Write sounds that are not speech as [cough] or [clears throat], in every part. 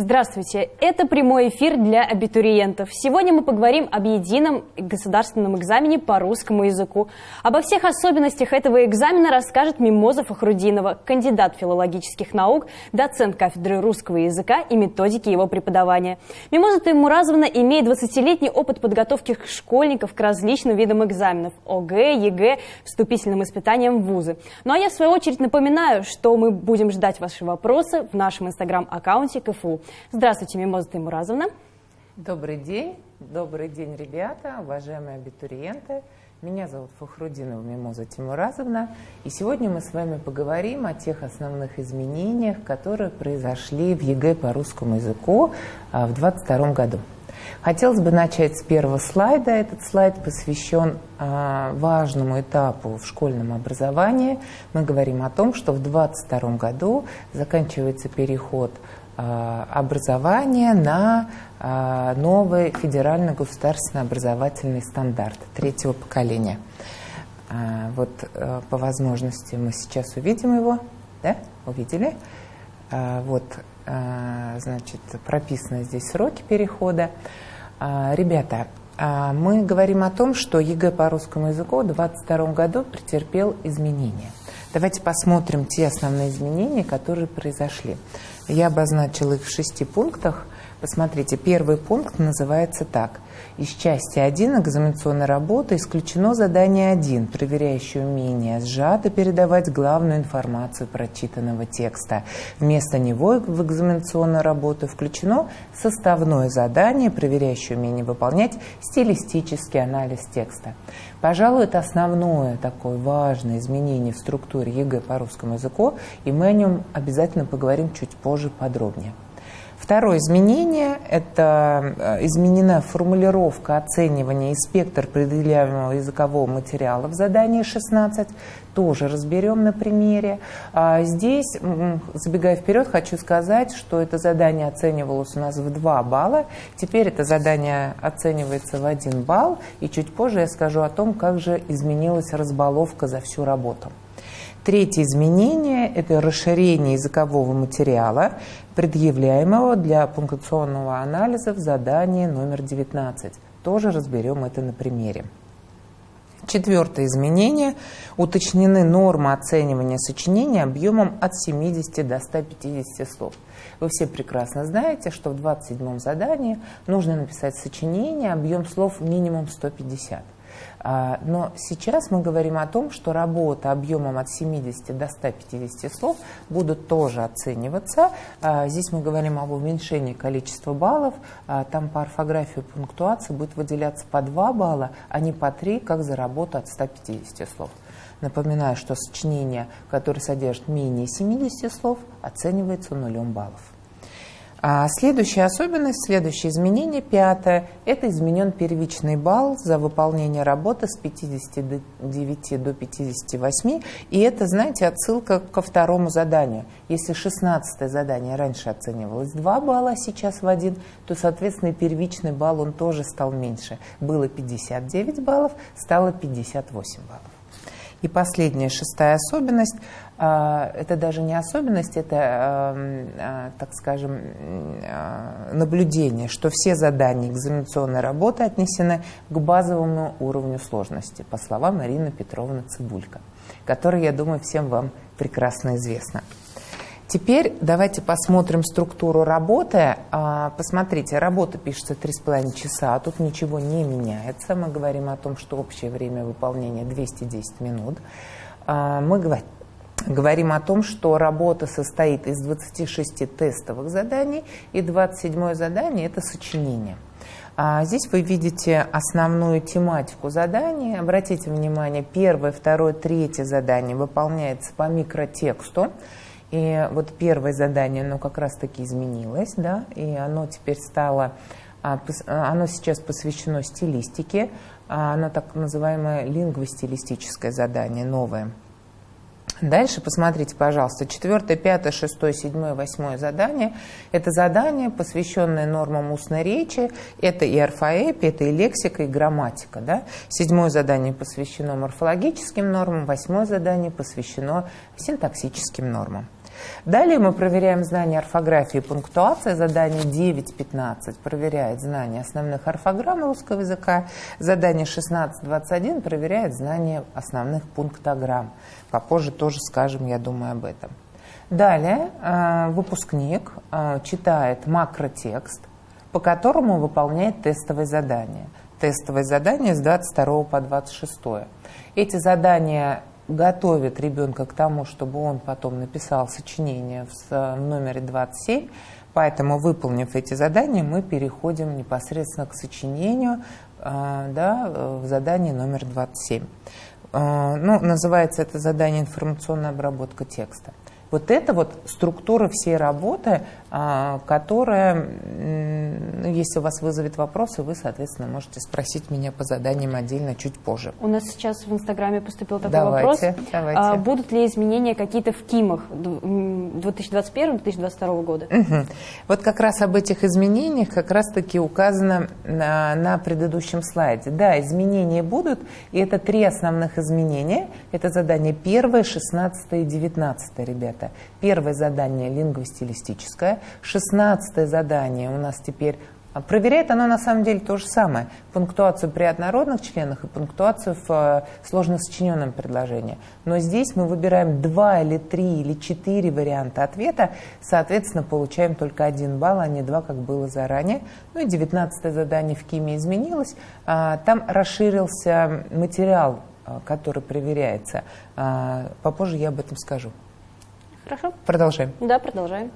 Здравствуйте! Это прямой эфир для абитуриентов. Сегодня мы поговорим об едином государственном экзамене по русскому языку. Обо всех особенностях этого экзамена расскажет Мимоза Фахрудинова, кандидат филологических наук, доцент кафедры русского языка и методики его преподавания. Мимоза Таймуразовна имеет 20-летний опыт подготовки школьников к различным видам экзаменов – ОГЭ, ЕГЭ, вступительным испытаниям в вузы. Ну а я в свою очередь напоминаю, что мы будем ждать ваши вопросы в нашем инстаграм-аккаунте КФУ. Здравствуйте, Мимоза Тимуразовна. Добрый день, добрый день, ребята, уважаемые абитуриенты. Меня зовут Фахрудинова Мимоза Тимуразовна, и сегодня мы с вами поговорим о тех основных изменениях, которые произошли в ЕГЭ по русскому языку а, в 2022 году. Хотелось бы начать с первого слайда. Этот слайд посвящен а, важному этапу в школьном образовании. Мы говорим о том, что в 2022 году заканчивается переход образования на а, новый федеральный государственный образовательный стандарт третьего поколения. А, вот по возможности мы сейчас увидим его, да? Увидели? Вот, значит, прописаны здесь сроки перехода. Ребята, мы говорим о том, что ЕГЭ по русскому языку в 2022 году претерпел изменения. Давайте посмотрим те основные изменения, которые произошли. Я обозначила их в шести пунктах. Посмотрите, первый пункт называется так. Из части 1 экзаменационной работы исключено задание 1, проверяющее умение сжато передавать главную информацию прочитанного текста. Вместо него в экзаменационную работу включено составное задание, проверяющее умение выполнять стилистический анализ текста. Пожалуй, это основное такое важное изменение в структуре ЕГЭ по русскому языку, и мы о нем обязательно поговорим чуть позже подробнее. Второе изменение – это э, изменена формулировка оценивания и спектр предъявляемого языкового материала в задании 16. Тоже разберем на примере. А здесь, забегая вперед, хочу сказать, что это задание оценивалось у нас в 2 балла. Теперь это задание оценивается в 1 балл. И чуть позже я скажу о том, как же изменилась разбаловка за всю работу. Третье изменение – это расширение языкового материала, предъявляемого для пунктуационного анализа в задании номер 19. Тоже разберем это на примере. Четвертое изменение. Уточнены нормы оценивания сочинения объемом от 70 до 150 слов. Вы все прекрасно знаете, что в 27 задании нужно написать сочинение, объем слов минимум 150. А, но сейчас мы говорим о том, что работа объемом от 70 до 150 слов будут тоже оцениваться. А, здесь мы говорим об уменьшении количества баллов. А, там по орфографии пунктуации будет выделяться по 2 балла, а не по 3, как за работу от 150 слов. Напоминаю, что сочинение, которое содержит менее 70 слов, оценивается нулем баллов. А следующая особенность, следующее изменение, пятое, это изменен первичный балл за выполнение работы с 59 до 58. И это, знаете, отсылка ко второму заданию. Если 16 задание раньше оценивалось 2 балла, а сейчас в 1, то, соответственно, первичный балл он тоже стал меньше. Было 59 баллов, стало 58 баллов. И последняя, шестая особенность, это даже не особенность, это, а, так скажем, а, наблюдение, что все задания экзаменационной работы отнесены к базовому уровню сложности, по словам Марины Петровны Цибулько, которая, я думаю, всем вам прекрасно известна. Теперь давайте посмотрим структуру работы. А, посмотрите, работа пишется 3,5 часа, а тут ничего не меняется. Мы говорим о том, что общее время выполнения 210 минут. А, мы говорим о том, что работа состоит из 26 тестовых заданий, и 27 задание – это сочинение. А здесь вы видите основную тематику задания. Обратите внимание, первое, второе, третье задание выполняется по микротексту. И вот первое задание, оно как раз-таки изменилось, да, и оно теперь стало, а, а, оно сейчас посвящено стилистике, оно так называемое лингвостилистическое задание, новое. Дальше посмотрите, пожалуйста, четвертое, пятое, шестое, седьмое, восьмое задание. Это задание, посвященное нормам устной речи. Это и орфоэпия, это и лексика, и грамматика. Да? Седьмое задание посвящено морфологическим нормам, восьмое задание посвящено синтаксическим нормам. Далее мы проверяем знания орфографии и пунктуации. Задание 9.15 проверяет знания основных орфограмм русского языка. Задание 16.21 проверяет знания основных пунктограмм. Попозже тоже скажем, я думаю, об этом. Далее э, выпускник э, читает макротекст, по которому выполняет тестовые задания. Тестовые задания с 22 по 26. Эти задания готовят ребенка к тому, чтобы он потом написал сочинение в номере 27. Поэтому, выполнив эти задания, мы переходим непосредственно к сочинению э, да, в задании номер 27. Э, ну, называется это задание «Информационная обработка текста». Вот это вот структура всей работы, которая, ну, если у вас вызовет вопросы, вы, соответственно, можете спросить меня по заданиям отдельно чуть позже. У нас сейчас в Инстаграме поступил такой давайте, вопрос. Давайте. А, будут ли изменения какие-то в КИМах 2021-2022 года? Угу. Вот как раз об этих изменениях как раз-таки указано на, на предыдущем слайде. Да, изменения будут, и это три основных изменения. Это задание первое, шестнадцатое и девятнадцатое, ребят это. Первое задание лингвостилистическое. Шестнадцатое задание у нас теперь а, Проверяет оно на самом деле то же самое. Пунктуацию при однородных членах и пунктуацию в э, сложно сочиненном предложении. Но здесь мы выбираем два или три или четыре варианта ответа. Соответственно, получаем только один балл, а не два, как было заранее. Ну и девятнадцатое задание в КИМе изменилось. А, там расширился материал, э, который проверяется. А, попозже я об этом скажу. Хорошо. Продолжаем. Да, продолжаем.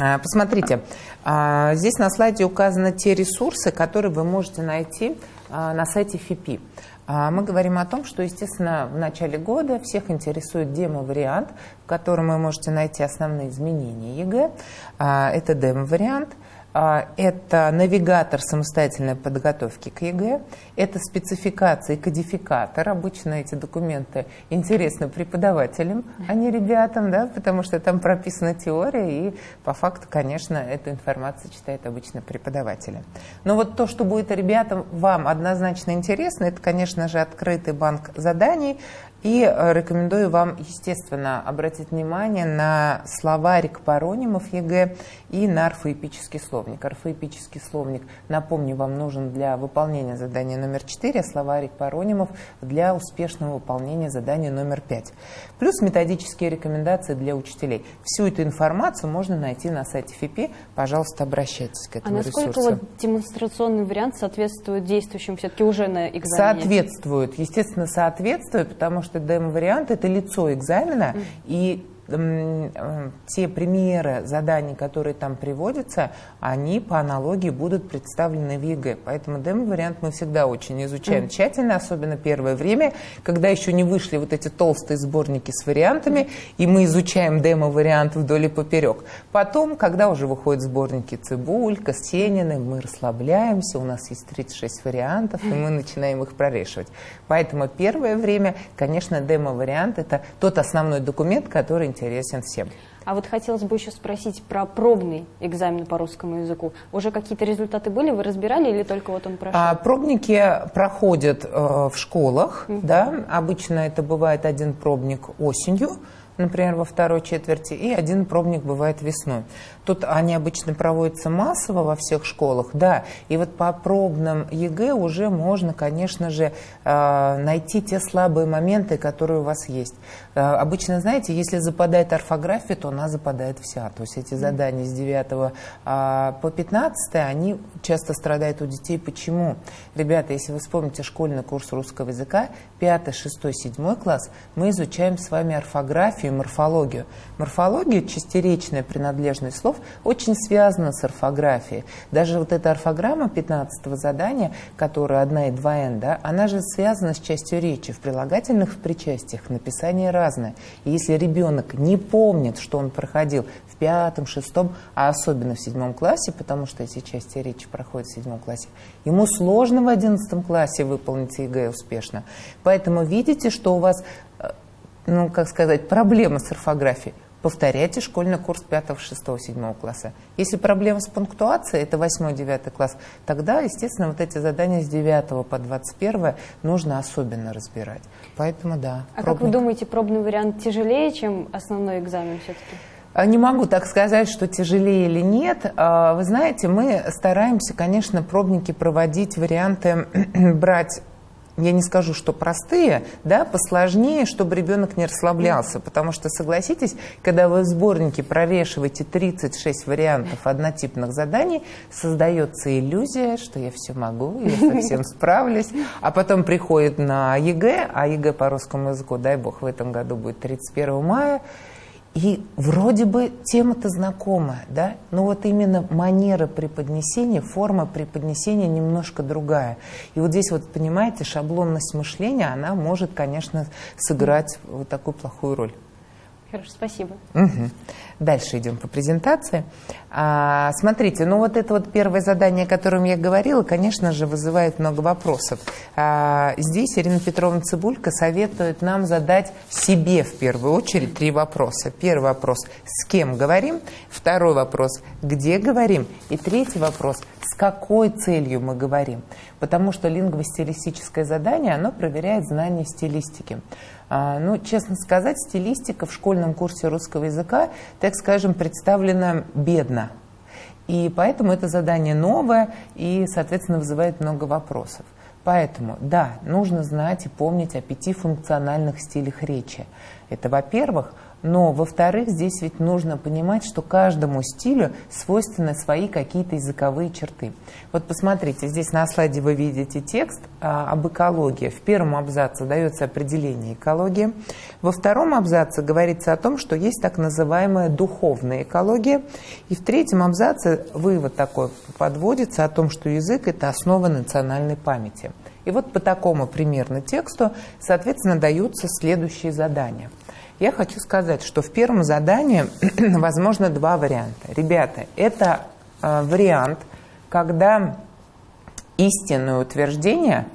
А, посмотрите, а, здесь на слайде указаны те ресурсы, которые вы можете найти а, на сайте ФИПИ. Мы говорим о том, что, естественно, в начале года всех интересует демо-вариант, в котором вы можете найти основные изменения ЕГЭ. Это демо-вариант – это навигатор самостоятельной подготовки к ЕГЭ, это спецификация и кодификатор. Обычно эти документы интересны преподавателям, а не ребятам, да, потому что там прописана теория, и по факту, конечно, эту информацию читает обычно преподаватели. Но вот то, что будет ребятам вам однозначно интересно, это, конечно же, открытый банк заданий, и э, рекомендую вам, естественно, обратить внимание на словарик паронимов ЕГЭ и на орфоэпический словник. Орфоэпический словник, напомню, вам нужен для выполнения задания номер 4, а словарик паронимов для успешного выполнения задания номер 5. Плюс методические рекомендации для учителей. Всю эту информацию можно найти на сайте ФИПИ. Пожалуйста, обращайтесь к этому а насколько ресурсу. вот демонстрационный вариант соответствует действующим все-таки уже на экзамене? Соответствует. Естественно, соответствует, потому что что демо-вариант – это лицо экзамена, и те примеры заданий, которые там приводятся, они по аналогии будут представлены в ЕГЭ. Поэтому демо-вариант мы всегда очень изучаем mm. тщательно, особенно первое время, когда еще не вышли вот эти толстые сборники с вариантами, mm. и мы изучаем демо-вариант вдоль и поперек. Потом, когда уже выходят сборники Цыбулько, Сениной, мы расслабляемся, у нас есть 36 вариантов, и мы начинаем их прорешивать. Поэтому первое время, конечно, демо-вариант – это тот основной документ, который интересен всем. А вот хотелось бы еще спросить про пробный экзамен по русскому языку. Уже какие-то результаты были, вы разбирали или только вот он прошел? А, пробники проходят э, в школах, mm-hmm. да, обычно это бывает один пробник осенью, например, во второй четверти, и один пробник бывает весной. Тут они обычно проводятся массово во всех школах, да, и вот по пробным ЕГЭ уже можно, конечно же, э, найти те слабые моменты, которые у вас есть. Э, обычно, знаете, если западает орфография, то она западает вся. То есть эти задания с 9 а, по 15, они часто страдают у детей. Почему? Ребята, если вы вспомните школьный курс русского языка, 5, 6, 7 класс, мы изучаем с вами орфографию, и морфологию. Морфология, частеречная принадлежность слов, очень связана с орфографией. Даже вот эта орфограмма 15 задания, которая одна и два н, да, она же связана с частью речи. В прилагательных, в причастиях написание разное. И если ребенок не помнит, что он проходил в пятом, шестом, а особенно в седьмом классе, потому что эти части речи проходят в седьмом классе, ему сложно в одиннадцатом классе выполнить ЕГЭ успешно. Поэтому видите, что у вас ну, как сказать, проблема с орфографией. Повторяйте школьный курс 5, 6, 7 класса. Если проблема с пунктуацией, это 8-9 класс, тогда, естественно, вот эти задания с 9 по 21 нужно особенно разбирать. Поэтому да. А пробник. как вы думаете, пробный вариант тяжелее, чем основной экзамен все-таки? А, не могу так сказать, что тяжелее или нет. А, вы знаете, мы стараемся, конечно, пробники проводить, варианты [clears throat] брать я не скажу, что простые, да, посложнее, чтобы ребенок не расслаблялся. Потому что, согласитесь, когда вы в сборнике прорешиваете 36 вариантов однотипных заданий, создается иллюзия, что я все могу, я со всем справлюсь. А потом приходит на ЕГЭ, а ЕГЭ по русскому языку, дай бог, в этом году будет 31 мая, и вроде бы тема-то знакомая, да, но вот именно манера преподнесения, форма преподнесения немножко другая. И вот здесь вот, понимаете, шаблонность мышления, она может, конечно, сыграть вот такую плохую роль. Хорошо, спасибо. Угу. Дальше идем по презентации. А, смотрите, ну вот это вот первое задание, о котором я говорила, конечно же, вызывает много вопросов. А, здесь Ирина Петровна Цибулька советует нам задать себе в первую очередь три вопроса. Первый вопрос – с кем говорим? Второй вопрос – где говорим? И третий вопрос – с какой целью мы говорим? Потому что лингвостилистическое задание, оно проверяет знание стилистики. А, ну, честно сказать, стилистика в школьном курсе русского языка, так скажем, представлена бедно. И поэтому это задание новое и, соответственно, вызывает много вопросов. Поэтому, да, нужно знать и помнить о пяти функциональных стилях речи. Это, во-первых, но, во-вторых, здесь ведь нужно понимать, что каждому стилю свойственны свои какие-то языковые черты. Вот посмотрите, здесь на слайде вы видите текст а, об экологии. В первом абзаце дается определение экологии. Во втором абзаце говорится о том, что есть так называемая духовная экология. И в третьем абзаце вывод такой подводится о том, что язык – это основа национальной памяти. И вот по такому примерно тексту, соответственно, даются следующие задания – я хочу сказать, что в первом задании [clears throat] возможно два варианта. Ребята, это э, вариант, когда истинное утверждение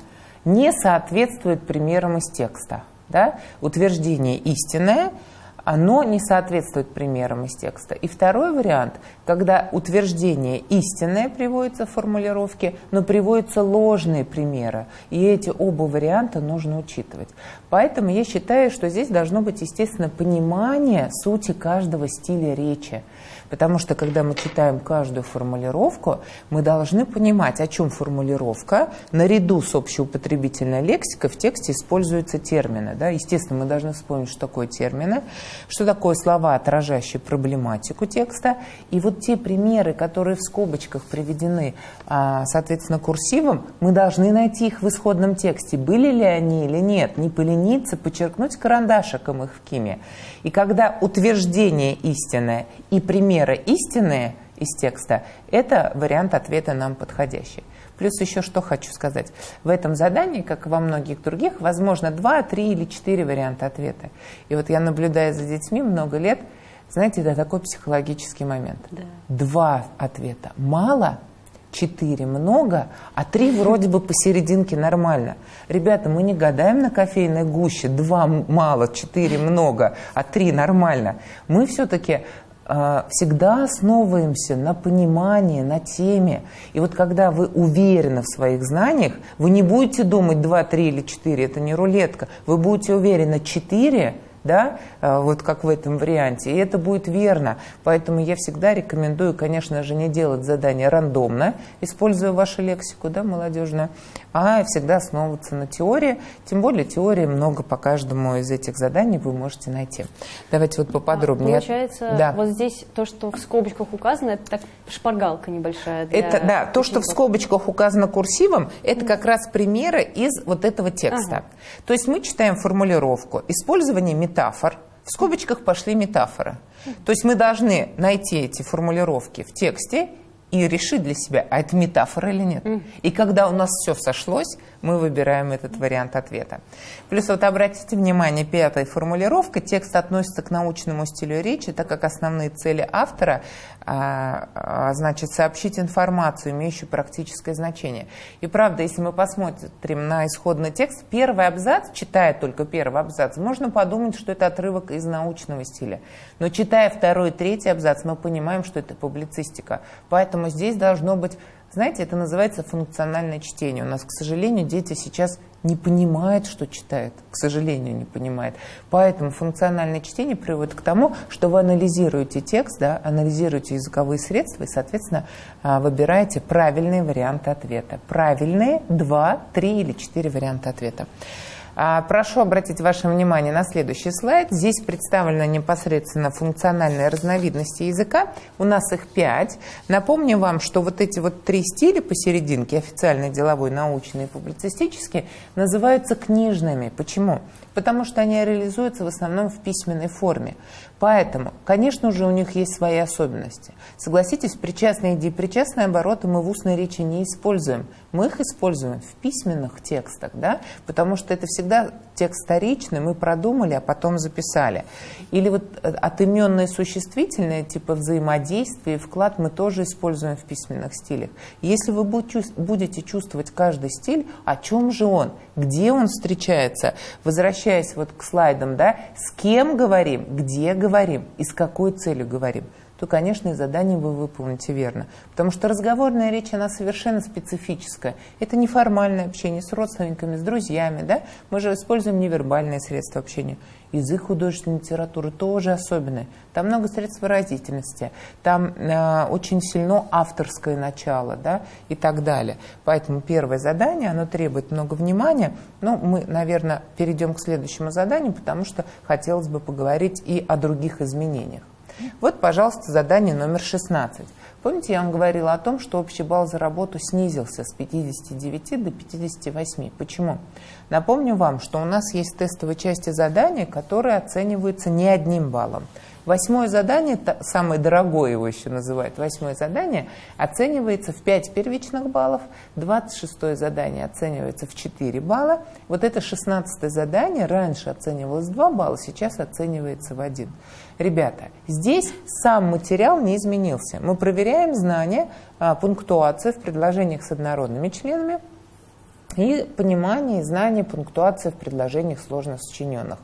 не соответствует примерам из текста. Да? Утверждение истинное – оно не соответствует примерам из текста. И второй вариант, когда утверждение истинное приводится в формулировке, но приводятся ложные примеры. И эти оба варианта нужно учитывать. Поэтому я считаю, что здесь должно быть, естественно, понимание сути каждого стиля речи. Потому что, когда мы читаем каждую формулировку, мы должны понимать, о чем формулировка. Наряду с общеупотребительной лексикой в тексте используются термины. Да? Естественно, мы должны вспомнить, что такое термины, что такое слова, отражающие проблематику текста. И вот те примеры, которые в скобочках приведены, а, соответственно, курсивом, мы должны найти их в исходном тексте. Были ли они или нет. Не полениться, подчеркнуть карандашиком их в киме. И когда утверждение истинное и примеры истинные из текста, это вариант ответа нам подходящий. Плюс еще что хочу сказать. В этом задании, как и во многих других, возможно два, три или четыре варианта ответа. И вот я наблюдаю за детьми много лет, знаете, это такой психологический момент. Да. Два ответа мало – четыре много, а три вроде бы посерединке нормально. Ребята, мы не гадаем на кофейной гуще, два мало, четыре много, а три нормально. Мы все-таки всегда основываемся на понимании, на теме. И вот когда вы уверены в своих знаниях, вы не будете думать два, три или четыре, это не рулетка, вы будете уверены четыре – да, а, вот как в этом варианте, и это будет верно. Поэтому я всегда рекомендую, конечно же, не делать задание рандомно, используя вашу лексику, да, молодежную, а всегда основываться на теории, тем более теории много по каждому из этих заданий вы можете найти. Давайте вот поподробнее. А, получается, да. вот здесь то, что в скобочках указано, это так шпаргалка небольшая. Это, да, то, что в скобочках указано курсивом, это как раз примеры из вот этого текста. Ага. То есть мы читаем формулировку «Использование метафор. В скобочках пошли метафоры. То есть мы должны найти эти формулировки в тексте и решить для себя, а это метафора или нет. И когда у нас все сошлось, мы выбираем этот вариант ответа. Плюс вот обратите внимание, пятая формулировка. Текст относится к научному стилю речи, так как основные цели автора а, а, значит, сообщить информацию, имеющую практическое значение. И правда, если мы посмотрим на исходный текст, первый абзац, читая только первый абзац, можно подумать, что это отрывок из научного стиля. Но читая второй третий абзац, мы понимаем, что это публицистика. Поэтому здесь должно быть знаете, это называется функциональное чтение. У нас, к сожалению, дети сейчас не понимают, что читают. К сожалению, не понимают. Поэтому функциональное чтение приводит к тому, что вы анализируете текст, да, анализируете языковые средства и, соответственно, а, выбираете правильные варианты ответа. Правильные два, три или четыре варианта ответа. А, прошу обратить ваше внимание на следующий слайд. Здесь представлены непосредственно функциональные разновидности языка. У нас их пять. Напомню вам, что вот эти вот три стиля посерединке, официальный, деловой, научный и публицистический, называются книжными. Почему? Потому что они реализуются в основном в письменной форме. Поэтому, конечно же, у них есть свои особенности. Согласитесь, причастные и депричастные обороты мы в устной речи не используем. Мы их используем в письменных текстах, да? потому что это всегда текст вторичный, мы продумали, а потом записали. Или вот э, отыменные существительные, типа взаимодействие, вклад мы тоже используем в письменных стилях. Если вы будете чувствовать каждый стиль, о чем же он, где он встречается, возвращаясь вот к слайдам, да, с кем говорим, где говорим и с какой целью говорим – то, конечно, и задание вы выполните верно. Потому что разговорная речь, она совершенно специфическая. Это неформальное общение с родственниками, с друзьями. Да? Мы же используем невербальные средства общения. Язык художественной литературы тоже особенный. Там много средств выразительности, там э, очень сильно авторское начало да, и так далее. Поэтому первое задание, оно требует много внимания. Но мы, наверное, перейдем к следующему заданию, потому что хотелось бы поговорить и о других изменениях. Вот, пожалуйста, задание номер 16. Помните, я вам говорила о том, что общий балл за работу снизился с 59 до 58. Почему? Напомню вам, что у нас есть тестовые части задания, которые оцениваются не одним баллом. Восьмое задание, самое дорогое его еще называют, восьмое задание, оценивается в 5 первичных баллов, 26 задание оценивается в 4 балла. Вот это 16 задание раньше оценивалось 2 балла, сейчас оценивается в 1. Ребята, здесь сам материал не изменился. Мы проверяем знания, а, пунктуации в предложениях с однородными членами и понимание и знание пунктуации в предложениях сложно сочиненных.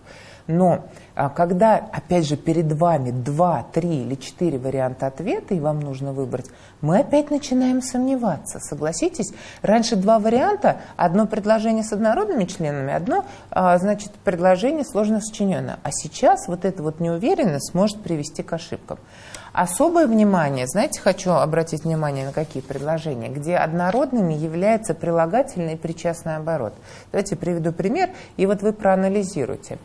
Но а, когда, опять же, перед вами два, три или четыре варианта ответа, и вам нужно выбрать, мы опять начинаем сомневаться. Согласитесь, раньше два варианта, одно предложение с однородными членами, одно, а, значит, предложение сложно сочиненное. А сейчас вот эта вот неуверенность может привести к ошибкам. Особое внимание, знаете, хочу обратить внимание на какие предложения, где однородными является прилагательный и причастный оборот. Давайте приведу пример, и вот вы проанализируйте.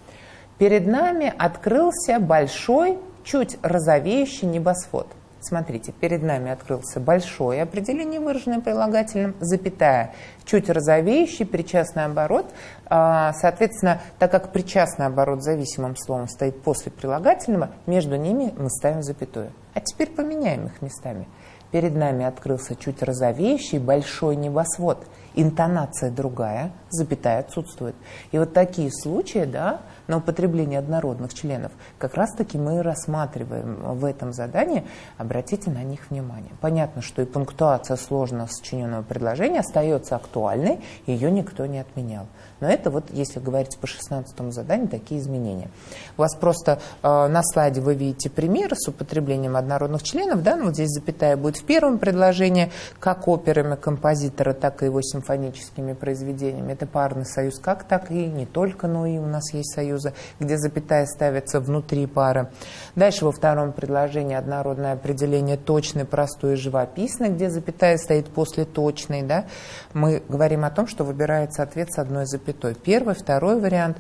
Перед нами открылся большой, чуть розовеющий небосвод. Смотрите, перед нами открылся большое определение, выраженное прилагательным, запятая, чуть розовеющий, причастный оборот. А, соответственно, так как причастный оборот зависимым словом стоит после прилагательного, между ними мы ставим запятую. А теперь поменяем их местами. Перед нами открылся чуть розовеющий большой небосвод. Интонация другая, запятая отсутствует. И вот такие случаи, да, на употребление однородных членов, как раз-таки мы рассматриваем в этом задании, обратите на них внимание. Понятно, что и пунктуация сложно сочиненного предложения остается актуальной, ее никто не отменял. Но это вот, если говорить по 16 заданию, такие изменения. У вас просто э, на слайде вы видите примеры с употреблением однородных членов, да, ну вот здесь запятая будет в первом предложении, как операми композитора, так и его симфоническими произведениями. Это парный союз как так и не только, но и у нас есть союзы, где запятая ставится внутри пары. Дальше во втором предложении однородное определение точный, простой и живописный, где запятая стоит после точной. Да? Мы говорим о том, что выбирается ответ с одной запятой. Первый, второй вариант.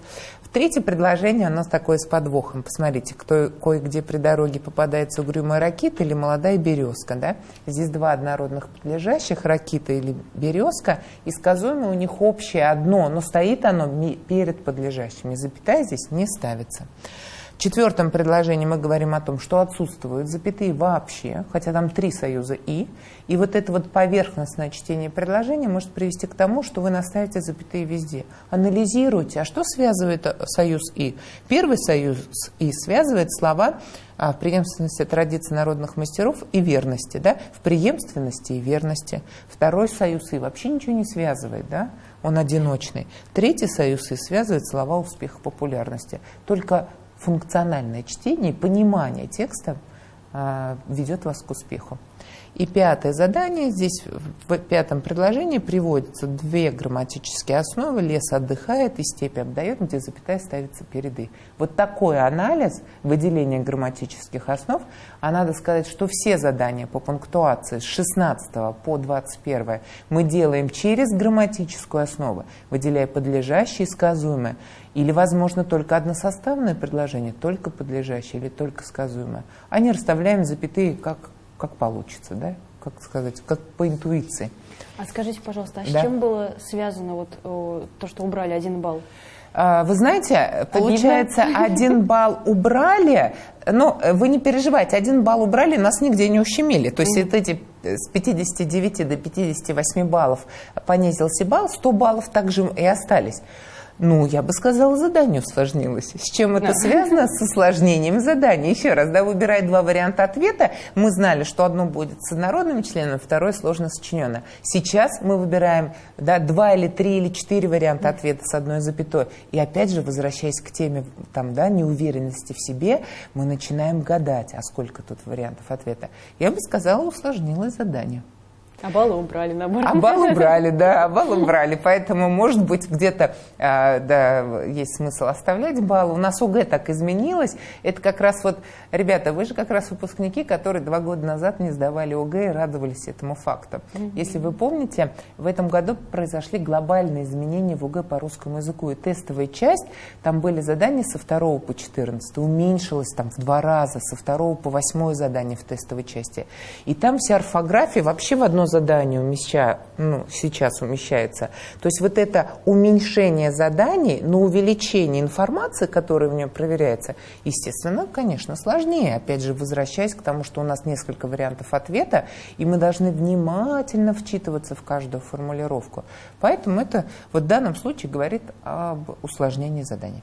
Третье предложение, оно такое с подвохом. Посмотрите, кто, кое-где при дороге попадается угрюмая ракита или молодая березка. Да? Здесь два однородных подлежащих, ракита или березка. И сказуемое у них общее одно, но стоит оно перед подлежащими. Запятая здесь не ставится. В четвертом предложении мы говорим о том, что отсутствуют запятые вообще, хотя там три союза «и». И вот это вот поверхностное чтение предложения может привести к тому, что вы наставите запятые везде. Анализируйте, а что связывает э, союз «и»? Первый союз «и» связывает слова а, в преемственности традиций народных мастеров и верности, да, в преемственности и верности. Второй союз «и» вообще ничего не связывает, да, он одиночный. Третий союз «и» связывает слова успеха популярности. Только функциональное чтение понимание текста ведет вас к успеху. И пятое задание, здесь в пятом предложении приводятся две грамматические основы. Лес отдыхает и степь обдает, где запятая ставится перед «и». Вот такой анализ выделения грамматических основ, а надо сказать, что все задания по пунктуации с 16 по 21 мы делаем через грамматическую основу, выделяя подлежащее и сказуемое. Или, возможно, только односоставное предложение, только подлежащее или только сказуемое. А не расставляем запятые как как получится, да, как сказать, как по интуиции. А скажите, пожалуйста, а да? с чем было связано вот то, что убрали один балл? А, вы знаете, получается, Обидно? один балл убрали, но вы не переживайте, один балл убрали, нас нигде не ущемили. То есть mm. эти с 59 до 58 баллов понизился балл, 100 баллов также и остались. Ну, я бы сказала, задание усложнилось. С чем это да. связано? С усложнением задания. Еще раз, да, выбирая два варианта ответа, мы знали, что одно будет с однородным членом, второе сложно сочиненное. Сейчас мы выбираем да, два или три или четыре варианта ответа с одной запятой. И опять же, возвращаясь к теме там, да, неуверенности в себе, мы начинаем гадать, а сколько тут вариантов ответа. Я бы сказала, усложнилось задание. А баллы убрали, наоборот. А баллы убрали, да, а баллы убрали. Поэтому, может быть, где-то а, да, есть смысл оставлять баллы. У нас ОГЭ так изменилось. Это как раз вот, ребята, вы же как раз выпускники, которые два года назад не сдавали ОГЭ и радовались этому факту. Mm-hmm. Если вы помните, в этом году произошли глобальные изменения в ОГЭ по русскому языку. И тестовая часть, там были задания со 2 по 14, уменьшилась там в два раза, со 2 по 8 задание в тестовой части. И там вся орфография вообще в одно задание умеща, ну, сейчас умещается. То есть вот это уменьшение заданий, но увеличение информации, которая в нем проверяется, естественно, конечно, сложнее. Опять же, возвращаясь к тому, что у нас несколько вариантов ответа, и мы должны внимательно вчитываться в каждую формулировку. Поэтому это вот в данном случае говорит об усложнении заданий.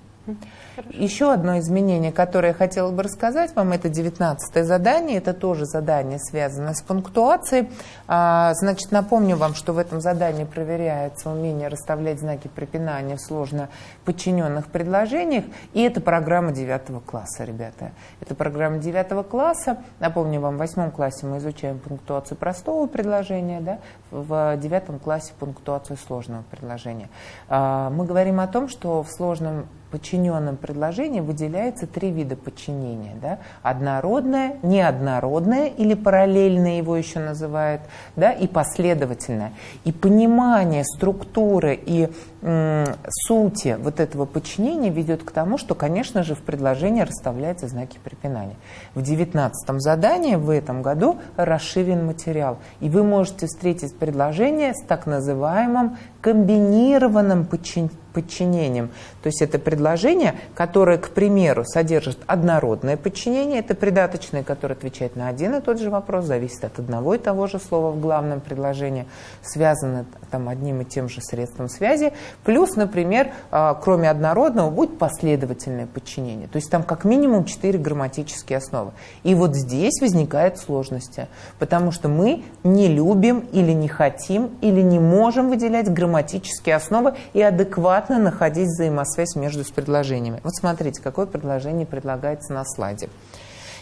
Хорошо. Еще одно изменение, которое я хотела бы рассказать вам, это 19 задание. Это тоже задание, связанное с пунктуацией. А, значит, напомню вам, что в этом задании проверяется умение расставлять знаки препинания в сложно подчиненных предложениях. И это программа 9 класса, ребята. Это программа 9 класса. Напомню вам, в 8 классе мы изучаем пунктуацию простого предложения, да? В 9 классе пунктуацию сложного предложения. А, мы говорим о том, что в сложном подчиненном предложении выделяется три вида подчинения. Да? Однородное, неоднородное или параллельное его еще называют, да? и последовательное. И понимание структуры и сути вот этого подчинения ведет к тому, что, конечно же, в предложении расставляются знаки препинания. В девятнадцатом задании в этом году расширен материал, и вы можете встретить предложение с так называемым комбинированным подчинением подчинением. То есть это предложение, которое, к примеру, содержит однородное подчинение, это придаточное, которое отвечает на один и тот же вопрос, зависит от одного и того же слова в главном предложении, связано там одним и тем же средством связи, плюс, например, а, кроме однородного, будет последовательное подчинение. То есть там как минимум четыре грамматические основы. И вот здесь возникают сложности, потому что мы не любим или не хотим или не можем выделять грамматические основы и адекватно адекватно находить взаимосвязь между предложениями. Вот смотрите, какое предложение предлагается на слайде.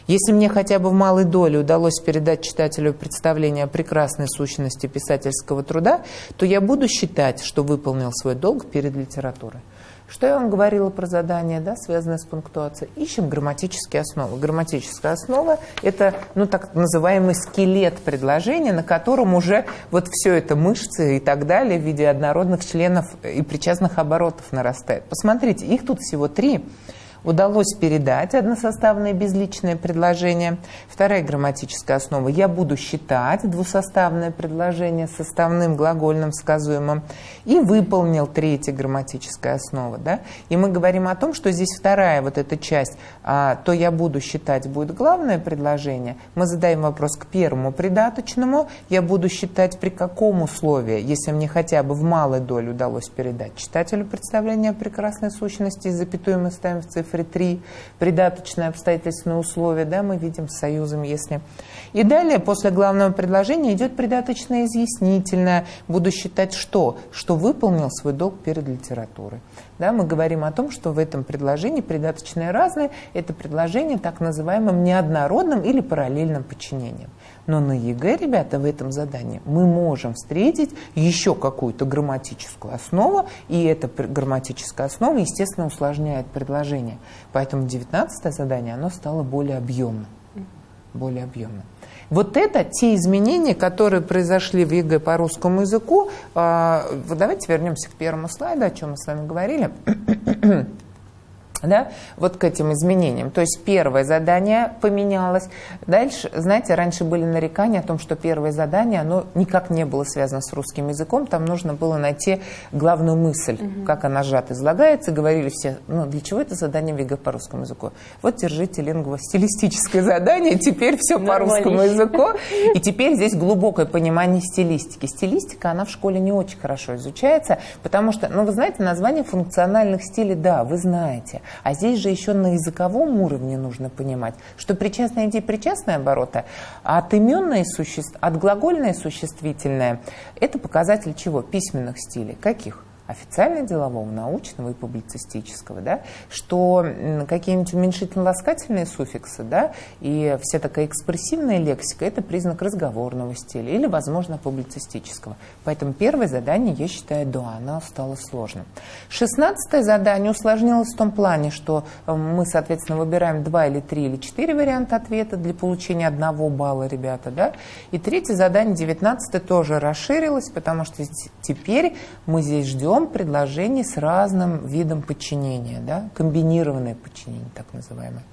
Если мне хотя бы в малой доле удалось передать читателю представление о прекрасной сущности писательского труда, то я буду считать, что выполнил свой долг перед литературой. Что я вам говорила про задание, да, связанное с пунктуацией? Ищем грамматические основы. Грамматическая основа – это ну, так называемый скелет предложения, на котором уже вот все это мышцы и так далее в виде однородных членов и причастных оборотов нарастает. Посмотрите, их тут всего три. Удалось передать односоставное безличное предложение. Вторая грамматическая основа. Я буду считать двусоставное предложение составным глагольным сказуемым. И выполнил третья грамматическая основа. Да? И мы говорим о том, что здесь вторая вот эта часть, а, то я буду считать будет главное предложение. Мы задаем вопрос к первому придаточному. Я буду считать при каком условии, если мне хотя бы в малой доле удалось передать читателю представление о прекрасной сущности, и запятую мы ставим в цифре 3, придаточное обстоятельственное условия, да, мы видим с союзом, если... И далее, после главного предложения, идет придаточное изъяснительное. Буду считать что? Что выполнил свой долг перед литературой. Да, мы говорим о том, что в этом предложении придаточное разное – это предложение с так называемым неоднородным или параллельным подчинением. Но на ЕГЭ, ребята, в этом задании мы можем встретить еще какую-то грамматическую основу, и эта грамматическая основа, естественно, усложняет предложение. Поэтому 19 задание, оно стало более объемным. Более объемным. Вот это те изменения, которые произошли в ЕГЭ по русскому языку. А, давайте вернемся к первому слайду, о чем мы с вами говорили да, вот к этим изменениям. То есть первое задание поменялось. Дальше, знаете, раньше были нарекания о том, что первое задание, оно никак не было связано с русским языком. Там нужно было найти главную мысль, угу. как она сжато излагается. Говорили все, ну, для чего это задание в ЕГЭ по русскому языку? Вот держите лингво-стилистическое задание, теперь все по русскому языку. И теперь здесь глубокое понимание стилистики. Стилистика, она в школе не очень хорошо изучается, потому что, ну, вы знаете, название функциональных стилей, да, вы знаете. А здесь же еще на языковом уровне нужно понимать, что причастные и причастные обороты, отыменное существ, отглагольное существительное – это показатель чего? Письменных стилей. Каких? Официально-делового, научного и публицистического, да, что какие-нибудь уменьшительно-ласкательные суффиксы да, и вся такая экспрессивная лексика – это признак разговорного стиля или, возможно, публицистического. Поэтому первое задание, я считаю, да, оно стало сложным. Шестнадцатое задание усложнилось в том плане, что э, мы, соответственно, выбираем два или три или четыре варианта ответа для получения одного балла, ребята. Да? И третье задание, девятнадцатое, тоже расширилось, потому что теперь мы здесь ждем даем предложение с разным видом подчинения, да, комбинированное подчинение, так называемое.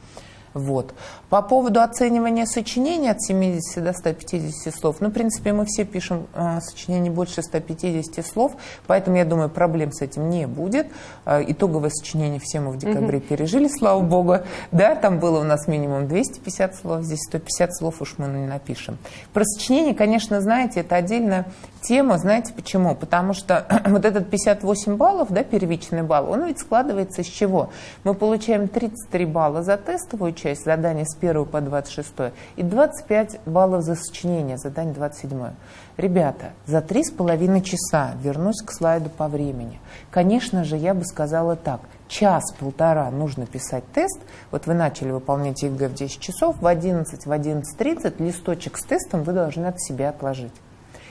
Вот. По поводу оценивания сочинений от 70 до 150 слов, ну, в принципе, мы все пишем э, сочинение больше 150 слов, поэтому, я думаю, проблем с этим не будет. Э, итоговое сочинение все мы в декабре угу. пережили, слава богу. Да, там было у нас минимум 250 слов, здесь 150 слов уж мы не напишем. Про сочинение, конечно, знаете, это отдельная тема, знаете почему? Потому что [clears throat] вот этот 58 баллов, да, первичный балл, он ведь складывается из чего? Мы получаем 33 балла за тестовую часть, часть задания с 1 по 26 и 25 баллов за сочинение, задание 27. Ребята, за три с половиной часа, вернусь к слайду по времени, конечно же, я бы сказала так, час-полтора нужно писать тест, вот вы начали выполнять ЕГЭ в 10 часов, в 11, в 11.30 листочек с тестом вы должны от себя отложить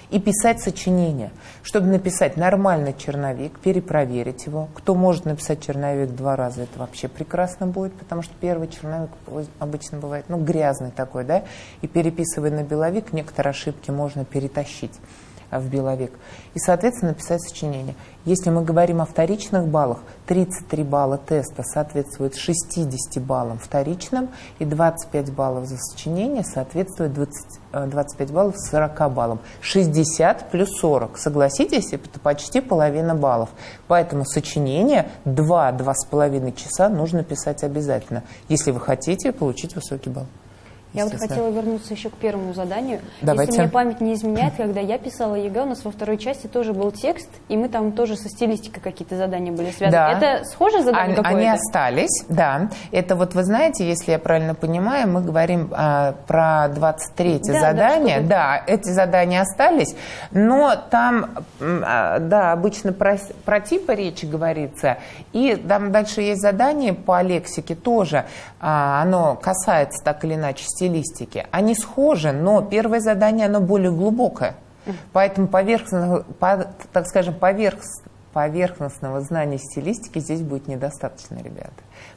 и писать сочинение. Чтобы написать нормальный черновик, перепроверить его. Кто может написать черновик два раза, это вообще прекрасно будет, потому что первый черновик обычно бывает ну, грязный такой, да, и переписывая на беловик, некоторые ошибки можно перетащить в беловик. И, соответственно, написать сочинение. Если мы говорим о вторичных баллах, 33 балла теста соответствует 60 баллам вторичным, и 25 баллов за сочинение соответствует 20, 25 э, баллов 40 баллам. 60 плюс 40. Согласитесь, это почти половина баллов. Поэтому сочинение 2-2,5 часа нужно писать обязательно, если вы хотите получить высокий балл. Я вот хотела вернуться еще к первому заданию. Давайте. Если мне память не изменяет, когда я писала ЕГЭ, у нас во второй части тоже был текст, и мы там тоже со стилистикой какие-то задания были связаны. Да. Это схоже задание какое-то? Они остались, да. Это вот, вы знаете, если я правильно понимаю, мы говорим а, про 23 да, задание. Да, да, эти задания остались, но там, а, да, обычно про, про типы речи говорится, и там дальше есть задание по лексике тоже, а, оно касается так или иначе стилистики стилистики. Они схожи, но первое задание, оно более глубокое. Поэтому поверхностно, по, так скажем, поверх, поверхностного знания стилистики здесь будет недостаточно, ребята.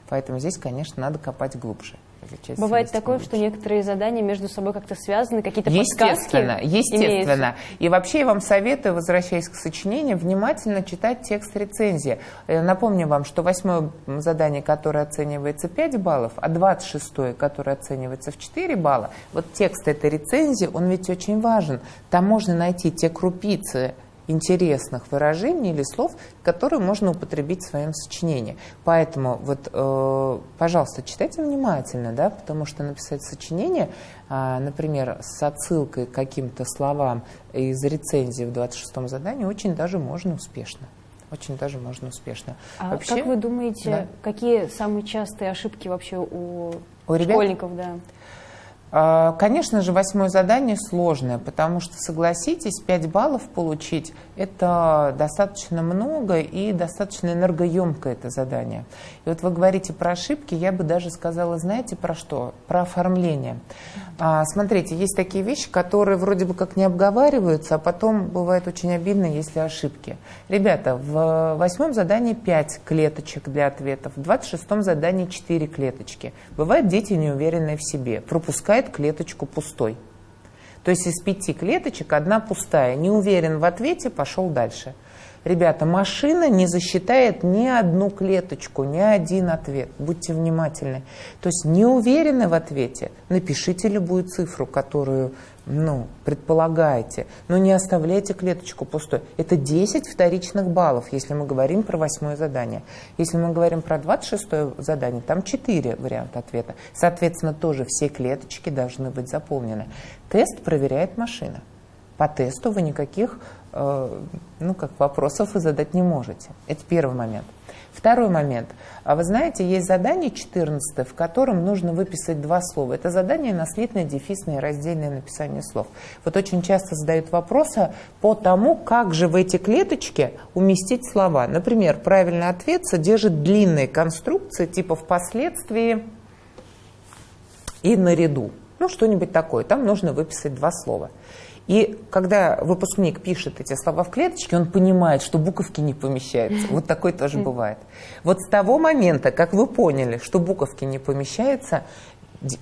Поэтому здесь, конечно, надо копать глубже. Часть Бывает такое, что некоторые задания между собой как-то связаны, какие-то естественно, подсказки Естественно, имеются. И вообще я вам советую, возвращаясь к сочинению, внимательно читать текст рецензии. Э, напомню вам, что восьмое задание, которое оценивается 5 баллов, а 26 которое оценивается в 4 балла, вот текст этой рецензии, он ведь очень важен. Там можно найти те крупицы интересных выражений или слов, которые можно употребить в своем сочинении. Поэтому, вот, э, пожалуйста, читайте внимательно, да, потому что написать сочинение, э, например, с отсылкой к каким-то словам из рецензии в 26-м задании, очень даже можно успешно. Очень даже можно успешно. А вообще, как вы думаете, да? какие самые частые ошибки вообще у, у школьников? Ребят? Да? А, конечно же, восьмое задание сложное, потому что, согласитесь, 5 баллов получить – это достаточно много и достаточно энергоемкое это задание. И вот вы говорите про ошибки, я бы даже сказала, знаете, про что? Про оформление. А, смотрите, есть такие вещи, которые вроде бы как не обговариваются, а потом бывает очень обидно, если ошибки. Ребята, в восьмом задании 5 клеточек для ответов, в 26 задании 4 клеточки. Бывают дети неуверенные в себе, пропускают клеточку пустой. То есть из пяти клеточек одна пустая. Не уверен в ответе, пошел дальше. Ребята, машина не засчитает ни одну клеточку, ни один ответ. Будьте внимательны. То есть не уверены в ответе, напишите любую цифру, которую ну, предполагаете, но не оставляйте клеточку пустой. Это 10 вторичных баллов, если мы говорим про восьмое задание. Если мы говорим про 26 задание, там 4 варианта ответа. Соответственно, тоже все клеточки должны быть заполнены. Тест проверяет машина. По тесту вы никаких ну, как вопросов вы задать не можете. Это первый момент. Второй момент. А вы знаете, есть задание 14, в котором нужно выписать два слова. Это задание наследное, дефисное и раздельное написание слов. Вот очень часто задают вопросы по тому, как же в эти клеточки уместить слова. Например, правильный ответ содержит длинные конструкции, типа впоследствии и наряду. Ну, что-нибудь такое. Там нужно выписать два слова. И когда выпускник пишет эти слова в клеточке, он понимает, что буковки не помещаются. Вот такое тоже бывает. Вот с того момента, как вы поняли, что буковки не помещаются,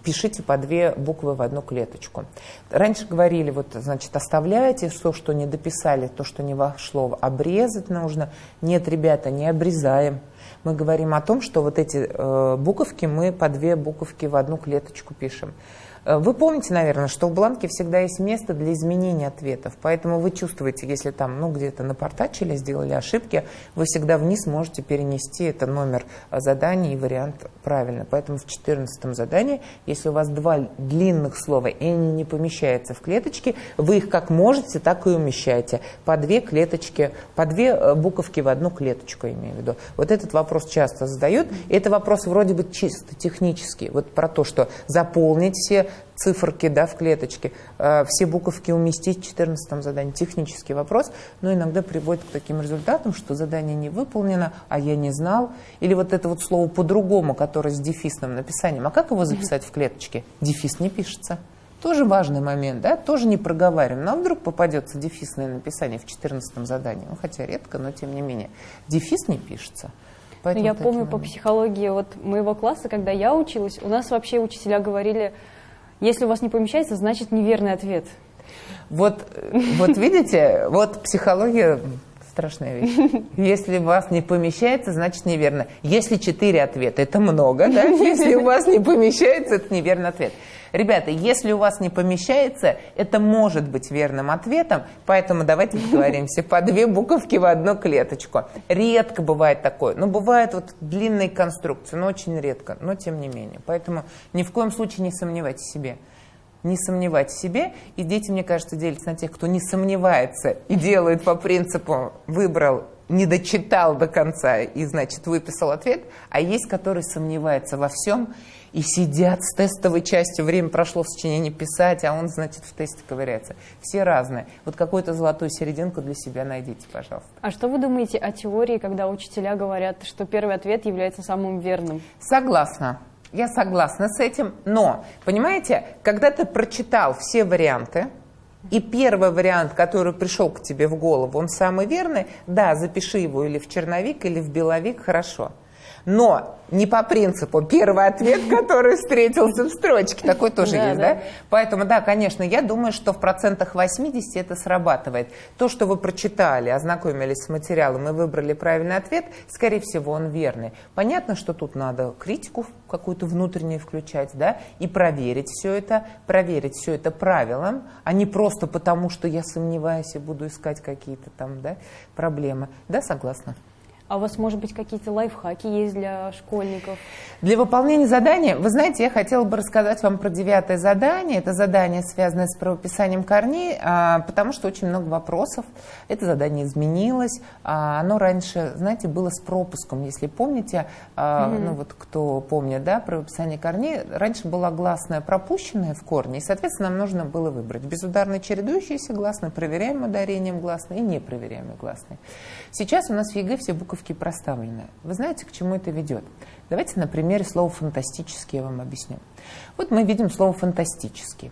пишите по две буквы в одну клеточку. Раньше говорили, вот, значит, оставляйте все, что не дописали, то, что не вошло, обрезать нужно. Нет, ребята, не обрезаем. Мы говорим о том, что вот эти э, буковки мы по две буковки в одну клеточку пишем. Э, вы помните, наверное, что в бланке всегда есть место для изменения ответов, поэтому вы чувствуете, если там ну, где-то напортачили, сделали ошибки, вы всегда вниз можете перенести это номер задания и вариант правильно. Поэтому в 14 задании, если у вас два длинных слова, и они не помещаются в клеточки, вы их как можете, так и умещаете. По две клеточки, по две э, буковки в одну клеточку, имею в виду. Вот этот вопрос часто задают. Это вопрос вроде бы чисто технический. Вот про то, что заполнить все циферки да, в клеточке, э, все буковки уместить в 14 задании. Технический вопрос, но иногда приводит к таким результатам, что задание не выполнено, а я не знал. Или вот это вот слово по-другому, которое с дефисным написанием. А как его записать в клеточке? Дефис не пишется. Тоже важный момент, да, тоже не проговариваем. Но вдруг попадется дефисное написание в 14 задании, ну, хотя редко, но тем не менее. Дефис не пишется. Поэтому я помню моменты. по психологии вот моего класса, когда я училась, у нас вообще учителя говорили, если у вас не помещается, значит неверный ответ. Вот, вот видите, вот психология страшная вещь. Если у вас не помещается, значит неверно. Если четыре ответа, это много, да? Если у вас не помещается, это неверный ответ. Ребята, если у вас не помещается, это может быть верным ответом, поэтому давайте договоримся по две буковки в одну клеточку. Редко бывает такое. Ну, бывают вот длинные конструкции, но очень редко, но тем не менее. Поэтому ни в коем случае не сомневайтесь в себе не сомневать в себе. И дети, мне кажется, делятся на тех, кто не сомневается и делает по принципу «выбрал, не дочитал до конца и, значит, выписал ответ», а есть, которые сомневаются во всем и сидят с тестовой частью, время прошло в сочинении писать, а он, значит, в тесте ковыряется. Все разные. Вот какую-то золотую серединку для себя найдите, пожалуйста. А что вы думаете о теории, когда учителя говорят, что первый ответ является самым верным? Согласна. Я согласна с этим, но, понимаете, когда ты прочитал все варианты, и первый вариант, который пришел к тебе в голову, он самый верный, да, запиши его или в черновик, или в беловик, хорошо. Но не по принципу первый ответ, [laughs] который встретился в строчке. Такой тоже есть, да? Поэтому, да, конечно, я думаю, что в процентах 80 это срабатывает. То, что вы прочитали, ознакомились с материалом и выбрали правильный ответ, скорее всего, он верный. Понятно, что тут надо критику какую-то внутреннюю включать, да, и проверить все это, проверить все это правилам, а не просто потому, что я сомневаюсь и буду искать какие-то там, да, проблемы. Да, согласна. А у вас, может быть, какие-то лайфхаки есть для школьников? Для выполнения задания, вы знаете, я хотела бы рассказать вам про девятое задание. Это задание, связанное с правописанием корней, а, потому что очень много вопросов. Это задание изменилось. А, оно раньше, знаете, было с пропуском, если помните, mm-hmm. ну вот кто помнит, да, правописание корней, раньше была гласная пропущенная в корне, и, соответственно, нам нужно было выбрать безударно чередующиеся гласные, проверяемые ударением гласные и непроверяемые гласные. Сейчас у нас в ЕГЭ все буковки проставлены. Вы знаете, к чему это ведет? Давайте на примере слова «фантастический» я вам объясню. Вот мы видим слово «фантастический».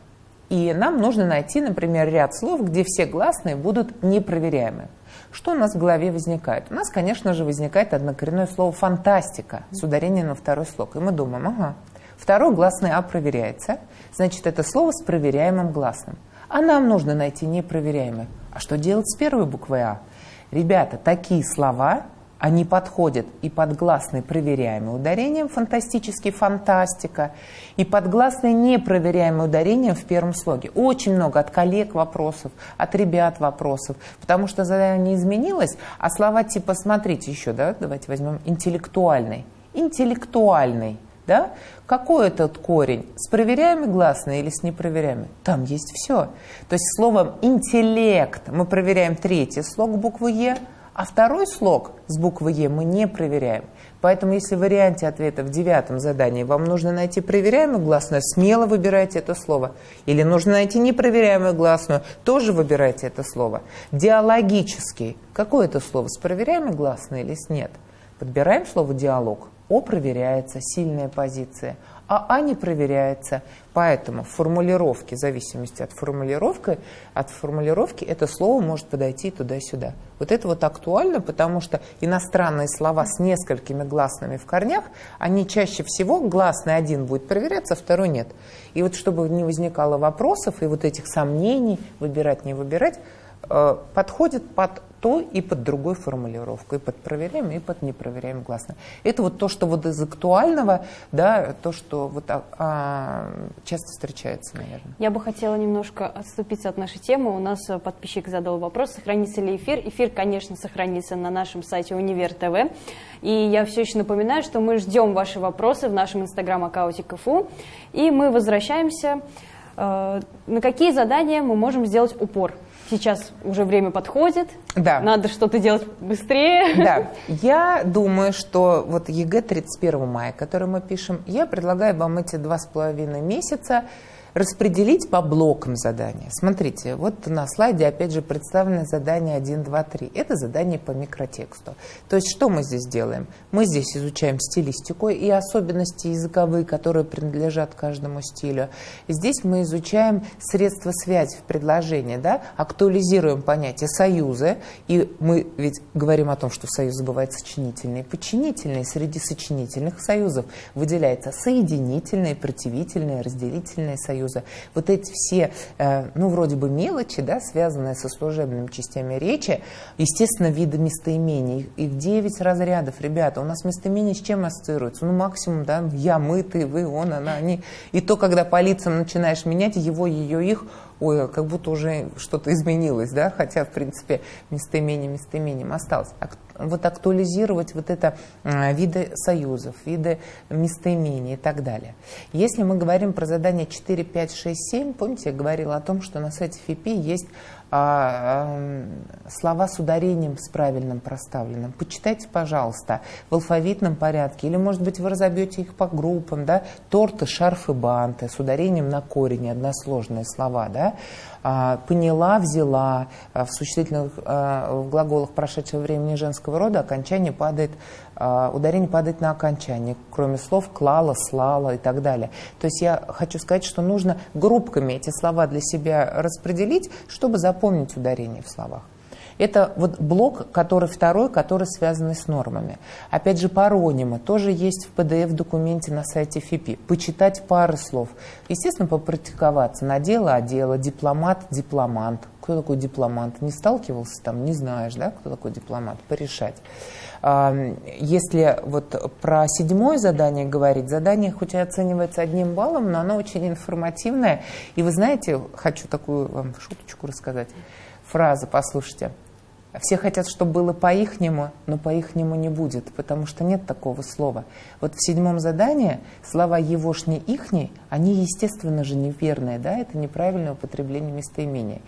И нам нужно найти, например, ряд слов, где все гласные будут непроверяемы. Что у нас в голове возникает? У нас, конечно же, возникает однокоренное слово «фантастика» с ударением на второй слог. И мы думаем, ага, второй гласный «а» проверяется, значит, это слово с проверяемым гласным. А нам нужно найти непроверяемое. А что делать с первой буквой «а»? Ребята, такие слова они подходят и под гласный проверяемый ударением, фантастический, фантастика, и под гласный непроверяемый ударением в первом слоге. Очень много от коллег вопросов, от ребят вопросов, потому что задание изменилось, а слова типа, смотрите еще, да, давайте возьмем интеллектуальный. Интеллектуальный. Да? Какой этот корень? С проверяемой гласной или с непроверяемой? Там есть все. То есть словом интеллект мы проверяем третий слог буквы Е, а второй слог с буквы Е мы не проверяем. Поэтому, если в варианте ответа в девятом задании вам нужно найти проверяемую гласную, смело выбирайте это слово. Или нужно найти непроверяемую гласную, тоже выбирайте это слово. Диалогический. Какое это слово? С проверяемой гласной или с нет? Подбираем слово «диалог». О проверяется, сильная позиция а А не проверяется. Поэтому в формулировке, в зависимости от формулировки, от формулировки это слово может подойти туда-сюда. Вот это вот актуально, потому что иностранные слова с несколькими гласными в корнях, они чаще всего, гласный один будет проверяться, а второй нет. И вот чтобы не возникало вопросов и вот этих сомнений, выбирать, не выбирать, э, подходит под то и под другой формулировку, и под проверяемый, и под непроверяемый гласный. Это вот то, что вот из актуального, да, то, что вот а, а, часто встречается, наверное. Я бы хотела немножко отступиться от нашей темы. У нас подписчик задал вопрос, сохранится ли эфир. Эфир, конечно, сохранится на нашем сайте Универ ТВ. И я все еще напоминаю, что мы ждем ваши вопросы в нашем инстаграм-аккаунте КФУ. И мы возвращаемся. Э, на какие задания мы можем сделать упор? Сейчас уже время подходит, да. надо что-то делать быстрее. Да, [laughs] я думаю, что вот ЕГЭ 31 мая, который мы пишем, я предлагаю вам эти два с половиной месяца распределить по блокам задания. Смотрите, вот на слайде опять же представлено задание 1, 2, 3. Это задание по микротексту. То есть что мы здесь делаем? Мы здесь изучаем стилистику и особенности языковые, которые принадлежат каждому стилю. Здесь мы изучаем средства связи в предложении, да? актуализируем понятие союза. И мы ведь говорим о том, что союз бывает сочинительный и подчинительный. Среди сочинительных союзов выделяется соединительные, противительные, разделительные союзы Союза, вот эти все, э, ну, вроде бы мелочи, да, связанные со служебными частями речи, естественно, виды местоимений, их 9 разрядов, ребята, у нас местоимения с чем ассоциируются? Ну, максимум, да, я, мы, ты, вы, он, она, они. И то, когда по лицам начинаешь менять его, ее, их, ой, как будто уже что-то изменилось, да, хотя, в принципе, местоимение местоимением осталось. Вот актуализировать вот это а, виды союзов, виды местоимений и так далее. Если мы говорим про задание 4, 5, 6, 7, помните, я говорила о том, что на сайте ФИПИ есть а, а, слова с ударением с правильным проставленным. Почитайте, пожалуйста, в алфавитном порядке, или, может быть, вы разобьете их по группам, да, торты, шарфы, банты, с ударением на корень, односложные слова, да, поняла, взяла, а, в существительных а, в глаголах прошедшего времени женского рода окончание падает, ударение падает на окончание, кроме слов клала, слала и так далее. То есть я хочу сказать, что нужно группками эти слова для себя распределить, чтобы запомнить ударение в словах. Это вот блок, который второй, который связан с нормами. Опять же, паронимы тоже есть в PDF-документе на сайте ФИПИ. Почитать пары слов. Естественно, попрактиковаться на дело, а дело, дипломат, дипломант. Кто такой дипломант? Не сталкивался там, не знаешь, да, кто такой дипломат? Порешать. Если вот про седьмое задание говорить, задание хоть и оценивается одним баллом, но оно очень информативное. И вы знаете, хочу такую вам шуточку рассказать. Фраза, послушайте. Все хотят, чтобы было по-ихнему, но по-ихнему не будет, потому что нет такого слова. Вот в седьмом задании слова «егошний», «ихний», они, естественно же, неверные, да, это неправильное употребление местоимения.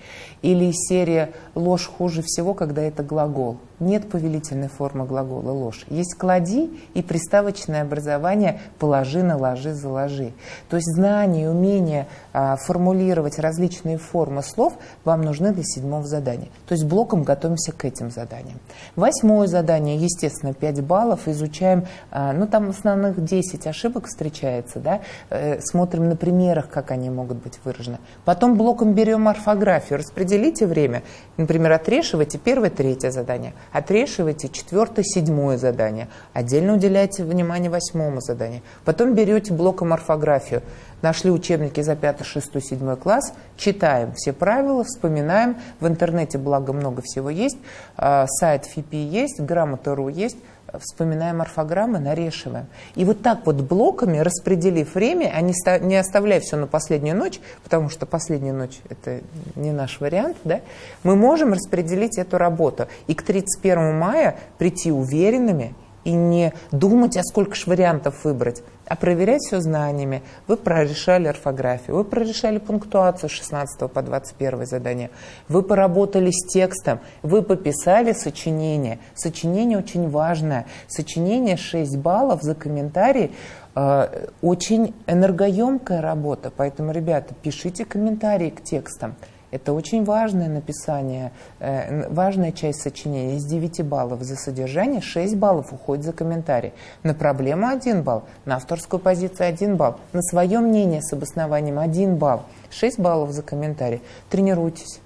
Или серия «ложь хуже всего, когда это глагол». Нет повелительной формы глагола «ложь». Есть «клади» и приставочное образование «положи, наложи, заложи». То есть знание, умение а, формулировать различные формы слов вам нужны для седьмого задания. То есть блоком готовимся к этим заданиям. Восьмое задание, естественно, 5 баллов. Изучаем, а, ну там основных 10 ошибок встречается, да, э, смотрим на примерах, как они могут быть выражены. Потом блоком берем орфографию, распределите время. Например, отрешивайте первое, третье задание – Отрешивайте четвертое, седьмое задание. Отдельно уделяйте внимание восьмому заданию. Потом берете блоком орфографию. Нашли учебники за 5, 6, 7 класс, читаем все правила, вспоминаем. В интернете, благо, много всего есть. А, сайт ФИПИ есть, грамота.ру есть вспоминаем орфограммы, нарешиваем. И вот так вот блоками, распределив время, а не оставляя все на последнюю ночь, потому что последняя ночь – это не наш вариант, да, мы можем распределить эту работу. И к 31 мая прийти уверенными и не думать, а сколько же вариантов выбрать, а проверять все знаниями. Вы прорешали орфографию, вы прорешали пунктуацию с 16 по 21 задание, вы поработали с текстом, вы пописали сочинение. Сочинение очень важное. Сочинение 6 баллов за комментарий э, очень энергоемкая работа, поэтому, ребята, пишите комментарии к текстам. Это очень важное написание, э, важная часть сочинения. Из 9 баллов за содержание 6 баллов уходит за комментарий. На проблему 1 балл, на авторскую позицию 1 балл, на свое мнение с обоснованием 1 балл, 6 баллов за комментарий. Тренируйтесь.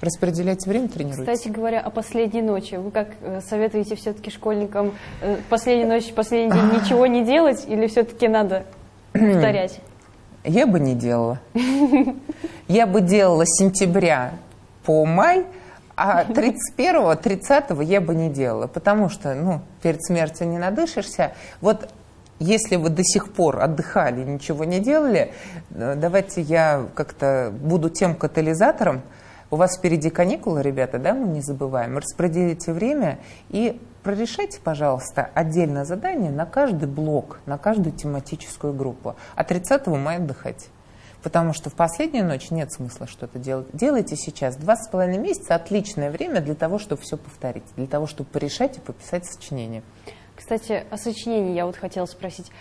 Распределяйте время, тренируйтесь. Кстати говоря, о последней ночи. Вы как э, советуете все-таки школьникам э, последнюю ночь, последний день ничего не делать или все-таки надо повторять? Я бы не делала. Я бы делала с сентября по май, а 31-го, 30-го я бы не делала, потому что, ну, перед смертью не надышишься. Вот если вы до сих пор отдыхали, ничего не делали, э, давайте я как-то буду тем катализатором. У вас впереди каникулы, ребята, да, мы не забываем. Распределите время и прорешайте, пожалуйста, отдельное задание на каждый блок, на каждую тематическую группу. А 30 мая отдыхайте. Потому что в последнюю ночь нет смысла что-то делать. Делайте сейчас. Два с половиной месяца – отличное время для того, чтобы все повторить. Для того, чтобы порешать и пописать сочинение. Кстати, о сочинении я вот хотела спросить.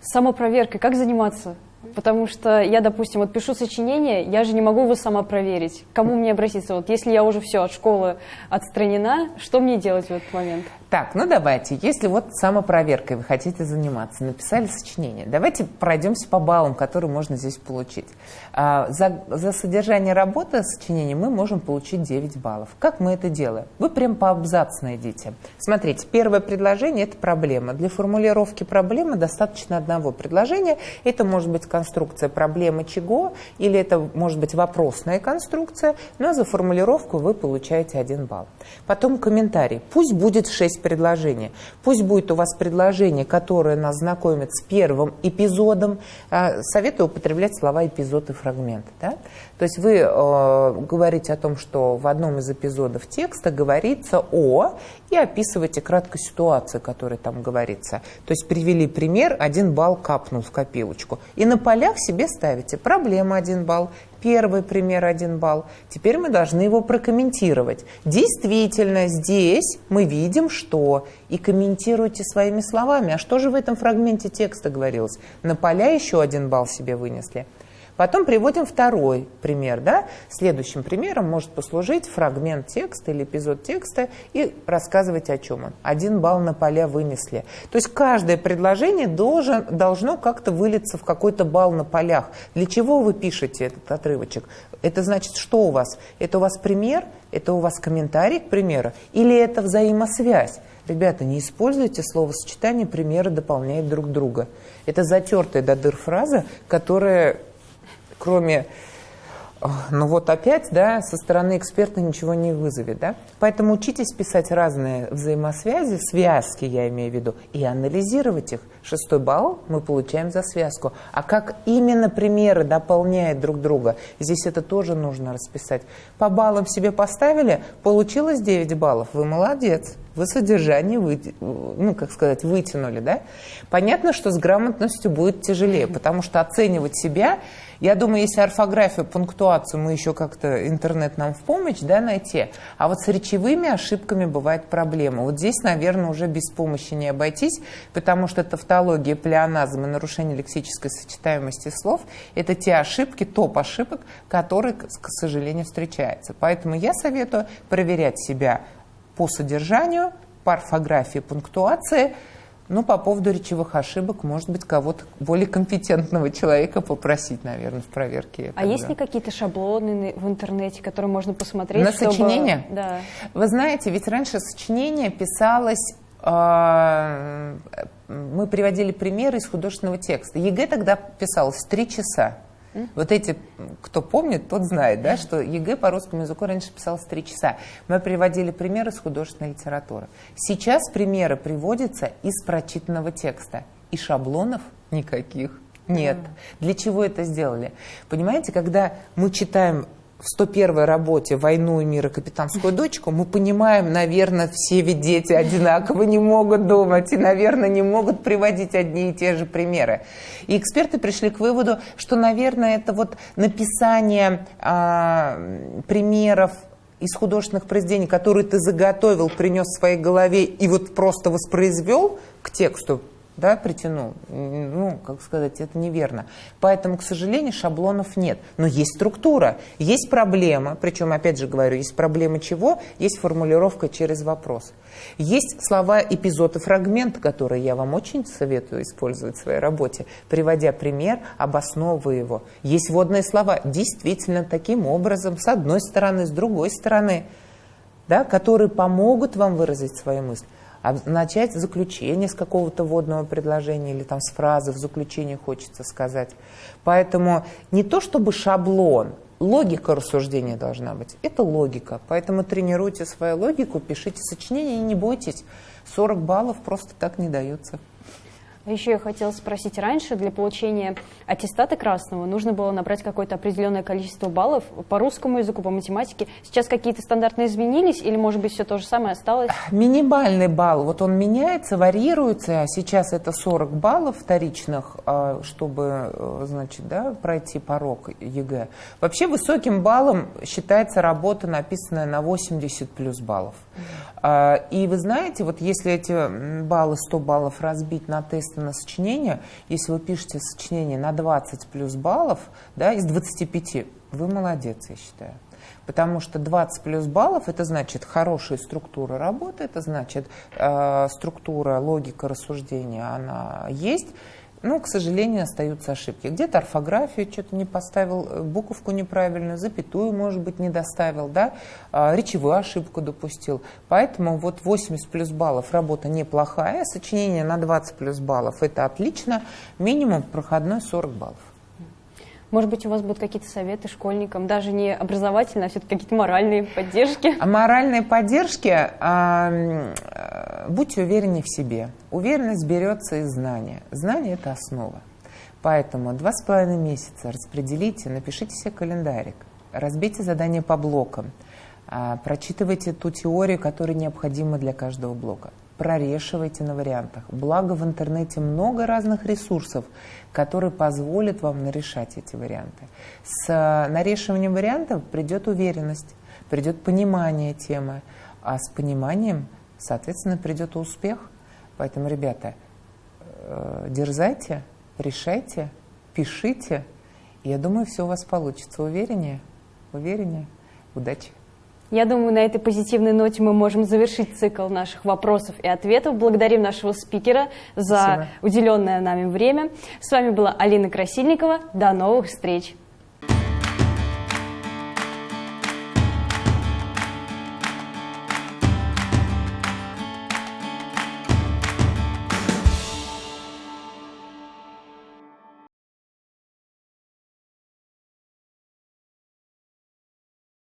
Самопроверкой как заниматься? Потому что я, допустим, вот пишу сочинение, я же не могу его сама проверить. Кому мне обратиться? Вот если я уже все от школы отстранена, что мне делать в этот момент? Так, ну давайте, если вот самопроверкой вы хотите заниматься, написали сочинение, давайте пройдемся по баллам, которые можно здесь получить. А, за, за содержание работы сочинения мы можем получить 9 баллов. Как мы это делаем? Вы прям по абзац найдите. Смотрите, первое предложение – это проблема. Для формулировки проблемы достаточно одного предложения. Это может быть конструкция проблемы чего, или это может быть вопросная конструкция, но за формулировку вы получаете 1 балл. Потом комментарий. Пусть будет 6 есть предложение. Пусть будет у вас предложение, которое нас знакомит с первым эпизодом. А, советую употреблять слова эпизод и фрагмент. Да? То есть вы э, говорите о том, что в одном из эпизодов текста говорится о, и описываете кратко ситуацию, которая там говорится. То есть привели пример, один балл капнул в копилочку. И на полях себе ставите проблема один балл, Первый пример один балл. Теперь мы должны его прокомментировать. Действительно, здесь мы видим, что. И комментируйте своими словами. А что же в этом фрагменте текста говорилось? На поля еще один балл себе вынесли. Потом приводим второй пример. Да? Следующим примером может послужить фрагмент текста или эпизод текста и рассказывать о чем он. Один балл на поля вынесли. То есть каждое предложение должен, должно как-то вылиться в какой-то балл на полях. Для чего вы пишете этот отрывочек? Это значит, что у вас? Это у вас пример? Это у вас комментарий к примеру? Или это взаимосвязь? Ребята, не используйте словосочетание «примеры дополняют друг друга». Это затертая до дыр фраза, которая, кроме ну вот опять, да, со стороны эксперта ничего не вызовет, да. Поэтому учитесь писать разные взаимосвязи, связки, я имею в виду, и анализировать их. Шестой балл мы получаем за связку. А как именно примеры дополняют друг друга, здесь это тоже нужно расписать. По баллам себе поставили, получилось 9 баллов, вы молодец. Вы содержание, вы, ну, как сказать, вытянули, да? Понятно, что с грамотностью будет тяжелее, потому что оценивать себя я думаю, если орфографию, пунктуацию мы еще как-то интернет нам в помощь да, найти, а вот с речевыми ошибками бывает проблема. Вот здесь, наверное, уже без помощи не обойтись, потому что тавтология, плеоназм и нарушение лексической сочетаемости слов – это те ошибки, топ ошибок, которые, к сожалению, встречаются. Поэтому я советую проверять себя по содержанию, по орфографии, пунктуации – ну, по поводу речевых ошибок, может быть, кого-то более компетентного человека попросить, наверное, в проверке. А есть ли какие-то шаблоны в интернете, которые можно посмотреть? На чтобы... сочинение? Да. Вы знаете, ведь раньше сочинение писалось а, мы приводили примеры из художественного текста. ЕГЭ тогда писалось три часа. Вот эти, кто помнит, тот знает, да, что ЕГЭ по русскому языку раньше писалось три часа. Мы приводили примеры из художественной литературы. Сейчас примеры приводятся из прочитанного текста. И шаблонов никаких нет. Для чего это сделали? Понимаете, когда мы читаем в 101 работе «Войну и мир и капитанскую дочку» мы понимаем, наверное, все ведь дети одинаково не могут думать и, наверное, не могут приводить одни и те же примеры. И эксперты пришли к выводу, что, наверное, это вот написание а, примеров из художественных произведений, которые ты заготовил, принес в своей голове и вот просто воспроизвел к тексту, да, притянул. Ну, как сказать, это неверно. Поэтому, к сожалению, шаблонов нет. Но есть структура, есть проблема, причем, опять же говорю, есть проблема чего? Есть формулировка через вопрос. Есть слова, эпизод и фрагмент, которые я вам очень советую использовать в своей работе, приводя пример, обосновывая его. Есть вводные слова, действительно таким образом, с одной стороны, с другой стороны, да, которые помогут вам выразить свою мысль начать заключение с какого-то водного предложения или там с фразы в заключении хочется сказать. Поэтому не то чтобы шаблон, логика рассуждения должна быть. Это логика. Поэтому тренируйте свою логику, пишите сочинения и не бойтесь. 40 баллов просто так не даются. А еще я хотела спросить, раньше для получения аттестата красного нужно было набрать какое-то определенное количество баллов по русскому языку, по математике. Сейчас какие-то стандартные изменились или, может быть, все то же самое осталось? Минимальный балл, вот он меняется, варьируется. Сейчас это 40 баллов вторичных, а, чтобы, э, значит, да, пройти порог ЕГЭ. Вообще высоким баллом считается работа, написанная на 80 плюс баллов. А, и вы знаете, вот если эти баллы, 100 баллов разбить на тесты на сочинение, если вы пишете сочинение на 20 плюс баллов, да, из 25, вы молодец, я считаю. Потому что 20 плюс баллов это значит хорошая структура работы, это значит э, структура, логика рассуждения, она есть. Ну, к сожалению, остаются ошибки. Где-то орфографию что-то не поставил, э, буковку неправильно, запятую, может быть, не доставил, да, а, речевую ошибку допустил. Поэтому вот 80 плюс баллов работа неплохая, сочинение на 20 плюс баллов это отлично, минимум проходной 40 баллов. Может быть, у вас будут какие-то советы школьникам, даже не образовательные, а все-таки какие-то моральные поддержки? А моральные поддержки, э, будьте уверены в себе. Уверенность берется из знания. Знание – это основа. Поэтому два с половиной месяца распределите, напишите себе календарик, разбейте задания по блокам, э, прочитывайте ту теорию, которая необходима для каждого блока прорешивайте на вариантах. Благо в интернете много разных ресурсов, которые позволят вам нарешать эти варианты. С э, нарешиванием вариантов придет уверенность, придет понимание темы, а с пониманием, соответственно, придет успех. Поэтому, ребята, э, дерзайте, решайте, пишите я думаю, все у вас получится. Увереннее? Увереннее? Удачи! Я думаю, на этой позитивной ноте мы можем завершить цикл наших вопросов и ответов. Благодарим нашего спикера за Спасибо. уделенное нами время. С вами была Алина Красильникова. До новых встреч!